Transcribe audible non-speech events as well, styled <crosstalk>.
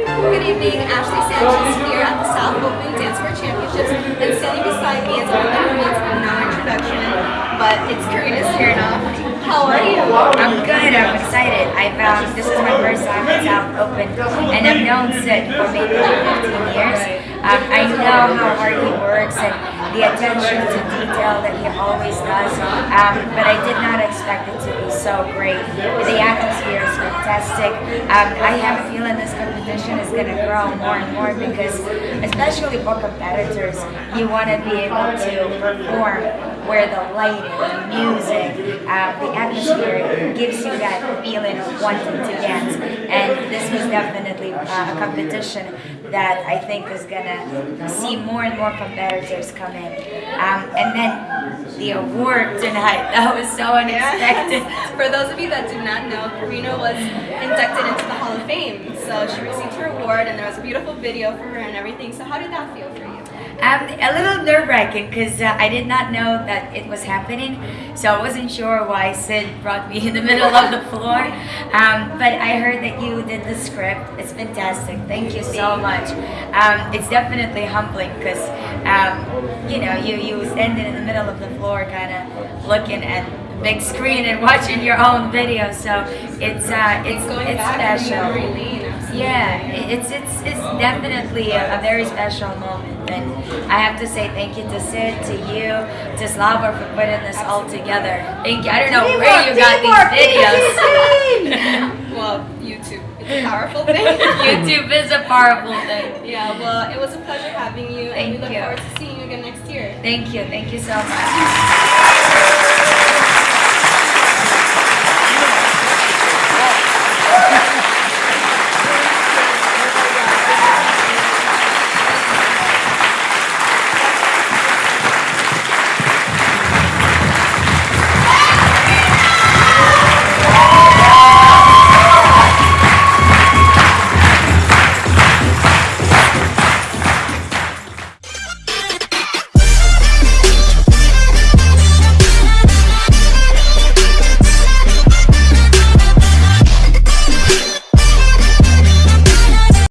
Good evening, Ashley Sanchez here at the South Open Dance Floor Championships, and standing beside me is a woman who needs no introduction, but it's Karina Smirnoff. How are you? I'm good. I'm excited. I've um, this is my first time at South Open, and I've known Sid for maybe like 15 years. Um, I know how hard he works and the attention to detail that he always does, um, but I did not expect it to be so great. The atmosphere is fantastic. Um, I have a feeling this competition is going to grow more and more because, especially for competitors, you want to be able to perform where the lighting, the music, uh, the atmosphere gives you that feeling of wanting to dance. And this was definitely uh, a competition that I think is gonna see more and more competitors come in. Um, and then the award tonight, <laughs> that was so unexpected. For those of you that do not know, Karina was inducted into the Hall of Fame. So she received her award and there was a beautiful video for her and everything. So how did that feel for you? Um, a little nerve-wracking because uh, I did not know that it was happening, so I wasn't sure why Sid brought me <laughs> in the middle of the floor. Um, but I heard that you did the script. It's fantastic. Thank you so much. Um, it's definitely humbling because um, you know you you standing in the middle of the floor, kind of looking at the big screen and <laughs> watching your own video. So it's uh, it's Going it's special. Memory lane, absolutely. Yeah, it's it's it's definitely a, a very special moment, and I have to say thank you to Sid, to you, to Slava for putting this all together. Thank you. I don't know where you got these videos. <laughs> Well, YouTube. It's a powerful thing. <laughs> YouTube is a powerful thing. Yeah, well, it was a pleasure having you, and we look you. forward to seeing you again next year. Thank you. Thank you so much.